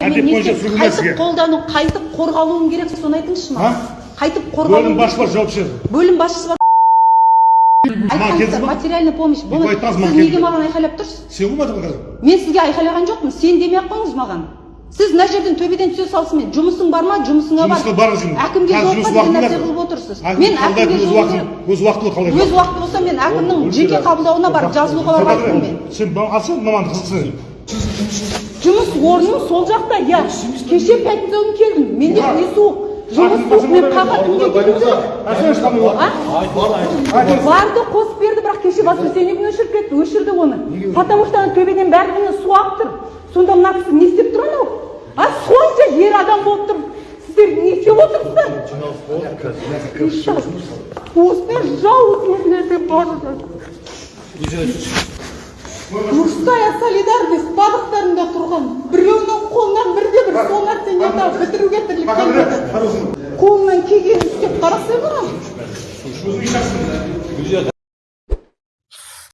бойынша сізге. қайтып қолдану қайтып қорғалуым керек соны айтыңызшы маған. Қайтып бөлім қорғалуым басшылар жауап береді бөлім басшысы бар. Материальный помощь сіз неге маған айқайлап тұрсыз? Сен болмадың қазір. Мен сізге айқайлаған жоқпын. Сен демей ақ қойыңыз маған. Сіз мына жерден төбеден түсе салысымен жұмысың бар ма? Жұмысыңа бар. Жұмысқа енді. әкімге жұмыс деген нәрсе бар. қылып отырсыз. Мен әкімге өз уақытын- керек. өз уақыты болса мен әкімнің жеке қабылдауына барып жазылуға бармаймын мен. Сен алсаң мамандық қызықсың жұмыс орным сол жақта иә. Кеше пятница күні келдім менде не суық? Жұмыс суық мен а? Барды қосып берді бірақ кеше воскресенье күні өшіріп кетті өшірді оны. Потому что ана төбеден барлығына су ағып тұр. Сонда мына кісі не істеп тұр анау? А сонша ер адам болып тұр. Сіздер не істеп отырсыздар? Нелерде бар мужская солидарность бағыттарында тұрған біреуінің қолынан бірде бір сол нәрсені бітіруге тірлік келмеді қолынан келгенін істеп қарасай